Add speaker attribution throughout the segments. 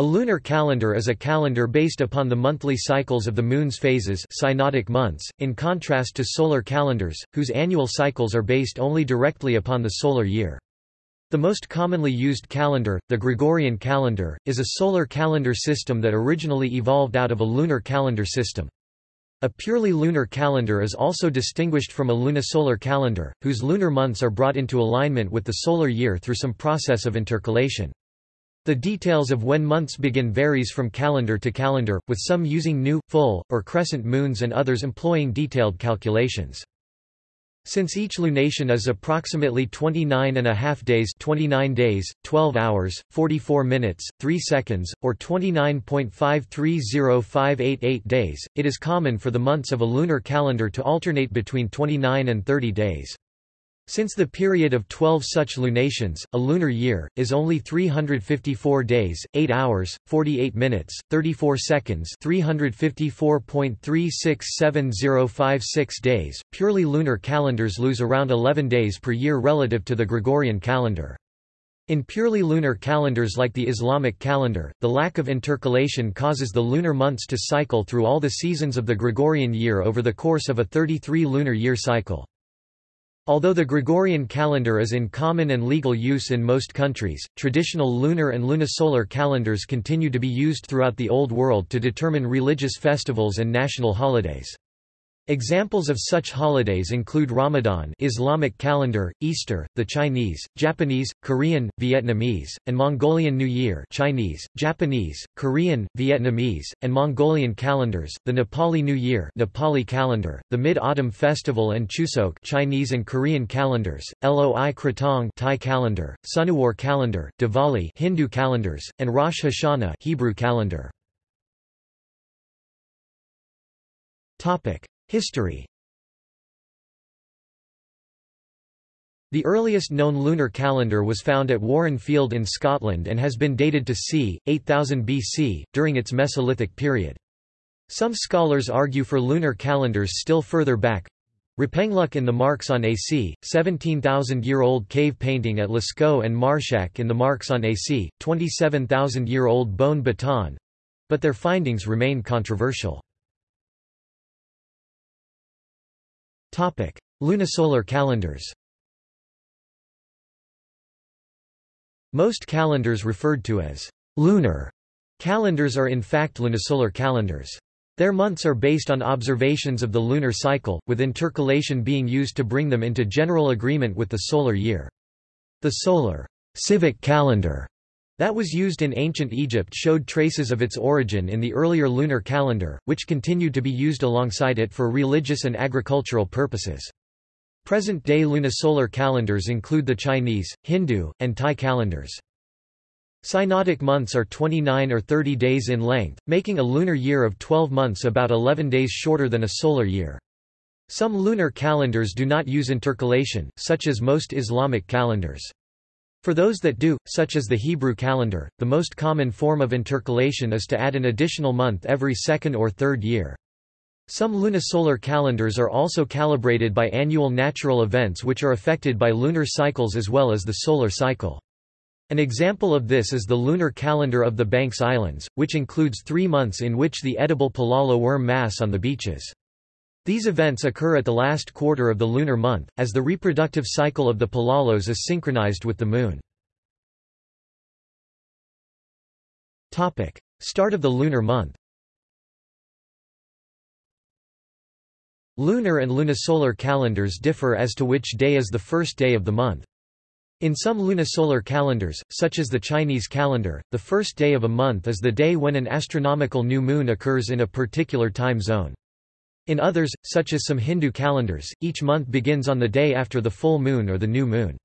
Speaker 1: A lunar calendar is a calendar based upon the monthly cycles of the Moon's phases synodic months, in contrast to solar calendars, whose annual cycles are based only directly upon the solar year. The most commonly used calendar, the Gregorian calendar, is a solar calendar system that originally evolved out of a lunar calendar system. A purely lunar calendar is also distinguished from a lunisolar calendar, whose lunar months are brought into alignment with the solar year through some process of intercalation. The details of when months begin varies from calendar to calendar, with some using new, full, or crescent moons and others employing detailed calculations. Since each lunation is approximately 29 and a half days 29 days, 12 hours, 44 minutes, 3 seconds, or 29.530588 days, it is common for the months of a lunar calendar to alternate between 29 and 30 days. Since the period of 12 such lunations, a lunar year, is only 354 days, 8 hours, 48 minutes, 34 seconds 354.367056 days, purely lunar calendars lose around 11 days per year relative to the Gregorian calendar. In purely lunar calendars like the Islamic calendar, the lack of intercalation causes the lunar months to cycle through all the seasons of the Gregorian year over the course of a 33 lunar year cycle. Although the Gregorian calendar is in common and legal use in most countries, traditional lunar and lunisolar calendars continue to be used throughout the Old World to determine religious festivals and national holidays. Examples of such holidays include Ramadan Islamic calendar, Easter, the Chinese, Japanese, Korean, Vietnamese, and Mongolian New Year Chinese, Japanese, Korean, Vietnamese, and Mongolian calendars, the Nepali New Year Nepali calendar, the Mid-Autumn Festival and Chuseok Chinese and Korean calendars, Loi Krathong Thai calendar, Sunuwar calendar, Diwali Hindu calendars, and Rosh Hashanah Hebrew calendar. Topic History The earliest known lunar calendar was found at Warren Field in Scotland and has been dated to c. 8000 BC, during its Mesolithic period. Some scholars argue for lunar calendars still further back. Rappenglück in the Marks on AC, 17,000-year-old cave painting at Lascaux and Marshack in the Marks on AC, 27,000-year-old bone baton—but their findings remain controversial. Lunisolar calendars Most calendars referred to as lunar calendars are in fact lunisolar calendars. Their months are based on observations of the lunar cycle, with intercalation being used to bring them into general agreement with the solar year. The solar civic calendar that was used in ancient Egypt showed traces of its origin in the earlier lunar calendar, which continued to be used alongside it for religious and agricultural purposes. Present-day lunisolar calendars include the Chinese, Hindu, and Thai calendars. Synodic months are 29 or 30 days in length, making a lunar year of 12 months about 11 days shorter than a solar year. Some lunar calendars do not use intercalation, such as most Islamic calendars. For those that do, such as the Hebrew calendar, the most common form of intercalation is to add an additional month every second or third year. Some lunisolar calendars are also calibrated by annual natural events which are affected by lunar cycles as well as the solar cycle. An example of this is the lunar calendar of the Banks Islands, which includes three months in which the edible palolo worm mass on the beaches. These events occur at the last quarter of the lunar month, as the reproductive cycle of the palolos is synchronized with the moon. Start of the lunar month Lunar and lunisolar calendars differ as to which day is the first day of the month. In some lunisolar calendars, such as the Chinese calendar, the first day of a month is the day when an astronomical new moon occurs in a particular time zone. In others, such as some Hindu calendars, each month begins on the day after the full moon or the new moon.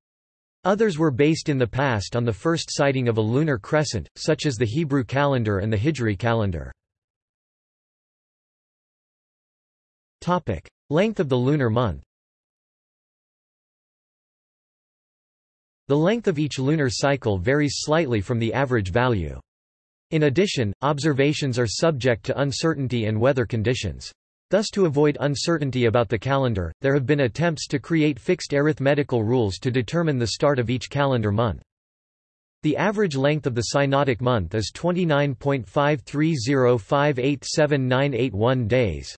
Speaker 1: Others were based in the past on the first sighting of a lunar crescent, such as the Hebrew calendar and the Hijri calendar. Length of the lunar month The length of each lunar cycle varies slightly from the average value. In addition, observations are subject to uncertainty and weather conditions. Thus to avoid uncertainty about the calendar, there have been attempts to create fixed arithmetical rules to determine the start of each calendar month. The average length of the synodic month is 29.530587981 days.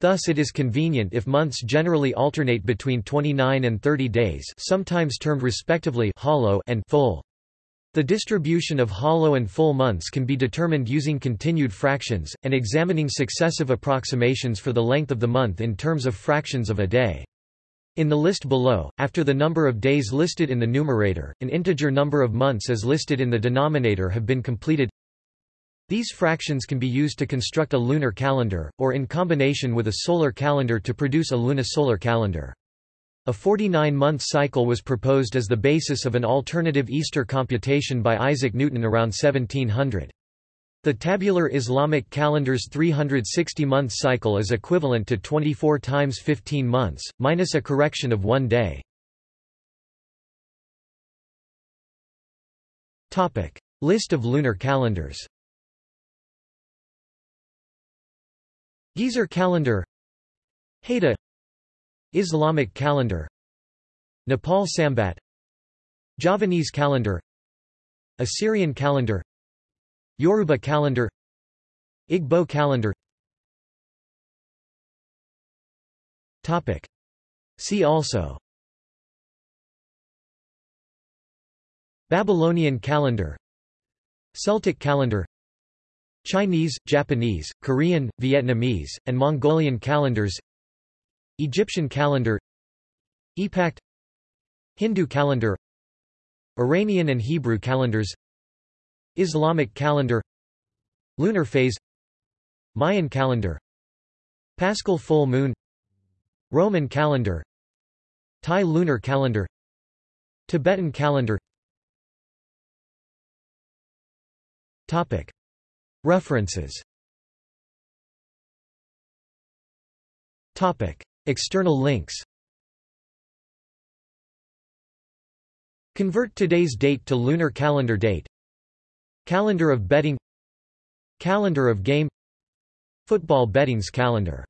Speaker 1: Thus it is convenient if months generally alternate between 29 and 30 days sometimes termed respectively hollow and full. The distribution of hollow and full months can be determined using continued fractions, and examining successive approximations for the length of the month in terms of fractions of a day. In the list below, after the number of days listed in the numerator, an integer number of months as listed in the denominator have been completed. These fractions can be used to construct a lunar calendar, or in combination with a solar calendar to produce a lunisolar calendar. A 49-month cycle was proposed as the basis of an alternative Easter computation by Isaac Newton around 1700. The tabular Islamic calendar's 360-month cycle is equivalent to 24 times 15 months, minus a correction of one day. List of lunar calendars Gezer calendar Haida Islamic calendar Nepal Sambat Javanese calendar Assyrian calendar Yoruba calendar Igbo calendar Topic. See also Babylonian calendar Celtic calendar Chinese, Japanese, Korean, Vietnamese, and Mongolian calendars Egyptian calendar Epact Hindu calendar Iranian and Hebrew calendars Islamic calendar Lunar phase Mayan calendar Paschal full moon Roman calendar Thai lunar calendar Tibetan calendar. Topic. References External links. Convert today's date to lunar calendar date. Calendar of betting. Calendar of game. Football betting's calendar